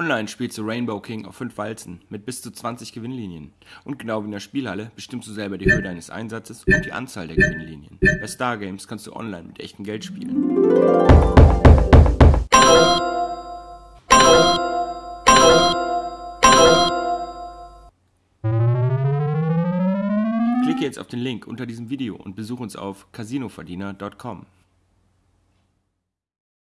Online spielst du Rainbow King auf 5 Walzen mit bis zu 20 Gewinnlinien. Und genau wie in der Spielhalle bestimmst du selber die Höhe deines Einsatzes und die Anzahl der Gewinnlinien. Bei Stargames kannst du online mit echtem Geld spielen. Klicke jetzt auf den Link unter diesem Video und besuche uns auf casinoverdiener.com.